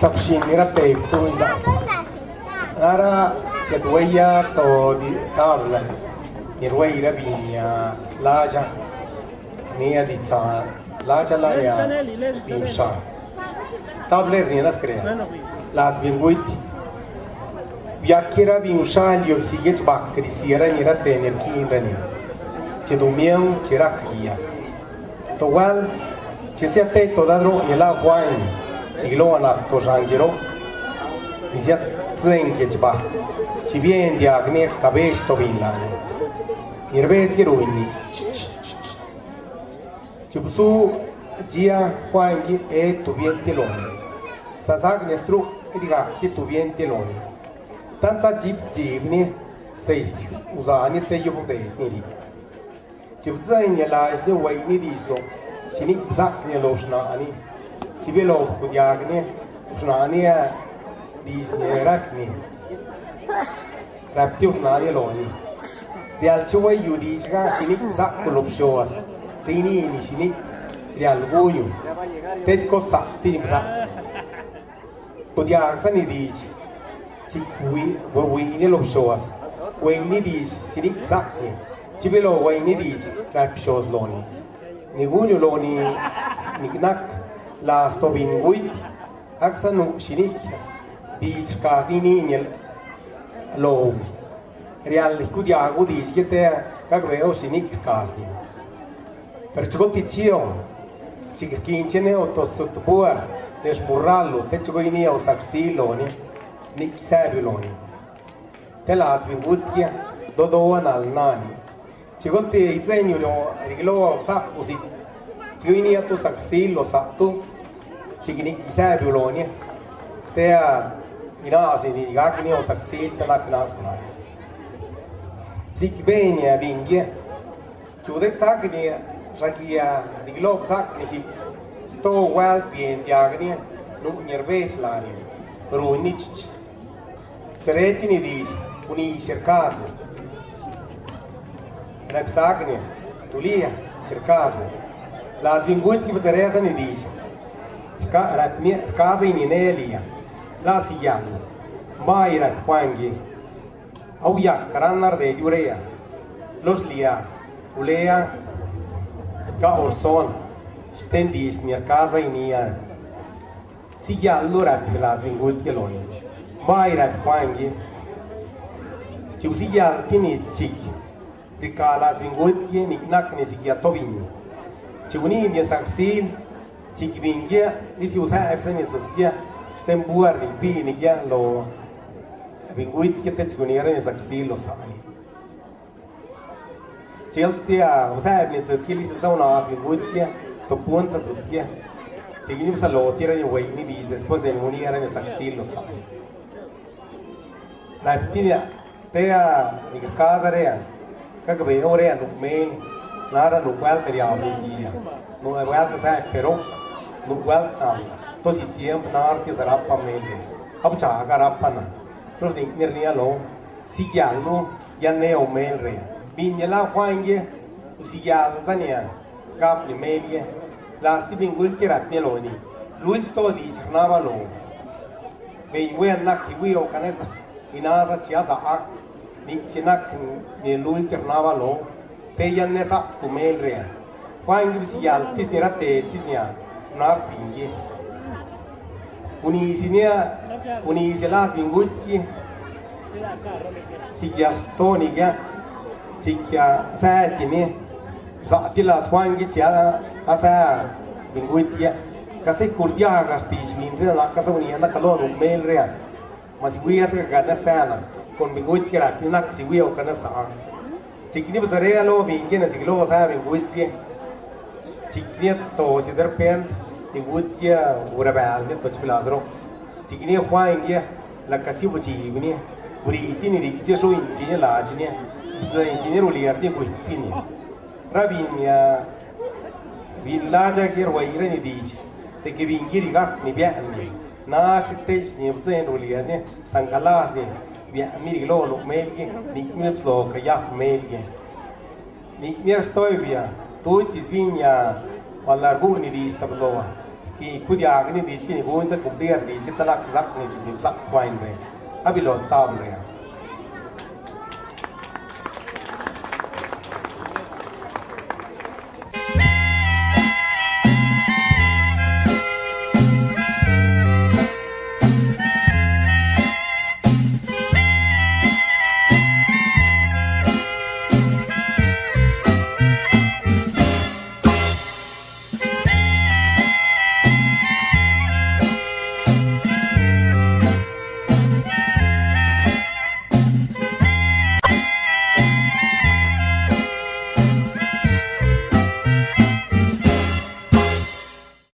sabshin mira te tu za ara ya duaya to di tabla ni ruai ra binya laja ni a di sa laja la ya dimsa tabler ni las crea las binguiti Viacchera vinushan io si gech bak di sira ni ra te ner ki rani che domiam che rakia to wal che se te to dadro ni la wine iglo na to rangiro ni sia zen gech ba ci vien di agne cabesh to villane nirvech ki ruini ci busu gia wine e tu vien telone sasak nestru diga ki tu vien telone tanza jip jip ni sei usa ni te yubu de ni ri jip zai ni la is ni wai ni di sto chini zak ni lo shna ani ni di ni rak ni rap ti shna ni lo ni real chuai yu di ga chini zak ku lo sho as ti ni ni chini real guyu te ko sa ti sa. Ku dia sa ni di ci wi wo wi ni lo shoas we ni di sinik zakni ci belo we ni di ka shows loni. Ni gunyo loni ni knak la stobin wi aksanu sinik di ska ni ni ni lo real studia gu di siete ka veo sinik ka ni per ciò ti cio ci kincene o to sottobuar ne spurrallo te ciò ni o saxilo ni ni serviloni. Te las vingutia dodoan al nani chigote izenyu lo riglo sa usi chigini atu saksil lo satu chigini serviloni te a inasi ni gakni o saksil te la knas na sik bene a vingie chude sakni rakia diglo sakni si sto well bien diagni nu nerves lani Runich Cretini dice, uni cercato. Repsagne, tulia, cercato. La vinguti Teresa ne dice, casa in Inelia, la sigiano, mai rat quangi, au yak karanar de jurea, los lia, ulea, ca orson, stendis nia casa in ia, sigiallo rat la vinguti eloni. mai rat kwangi chiu si ya tini chik rikala vingut ye ni nak ni si ya tobin chiu ni ni saksil chik vingia ni si usa epsa ni zukia stem buar ni pi ni ya lo. Vingut ye te chiu ni ni saksil lo sani chiu tia usa ni zukia li sa una vingut ye to punta zukia Seguimos sa lo tira ni wei ni bis después de unir era ni saksil lo sani la tinia tea ni casa rea ka ka be ore anu me nara nu kwal te ya ni si nu e kwal sa pero nu kwal na to si tiempo nar ti sarà pa me ab cha ka ra pa na to si ni ni lo si ya no ya ne o me re. Bin ya la kwange si ya za ni ka ni me ye la sti bin gul ki ra ni lo ni lui sto di chna lo be we na ki wi o kanesa inasa chia sa ak ni sinak ni lui ternava lo peyan nesa kumelria kwa ingi bisi yal tisni rate tisni ya na pingi unisi nia unisi la pinguti sikia stoni kia sikia saati ni saati la swangi chia asa pinguti ya kasi kurdia agasti chimindri na kasa unia na kalo rumelria masi guia sikia kana sana kon pinguti kira pinak si guia o kana saa chikni basare lo binge na siglo sa binguit ke chikni to si der pen binguit ke ura bal ne to chpilasro chikni khwa inge la kasi buchi bini buri tini ri ke so inji la jini za inji ro li arti ko tini rabin ya villaja ke ro ire ni diji te ke bingiri ga ni. Bia ni na stage ni bzen rulia ne sangalas ni bia mi lo lo melge ni mi pso ka ya melge ni mi stoi via. Tu tis vinya palargu ni di stabloa ki kudia ni di ki ni buin sa kumpiar di talak zak ni su ni zak kwain re abi lo tam re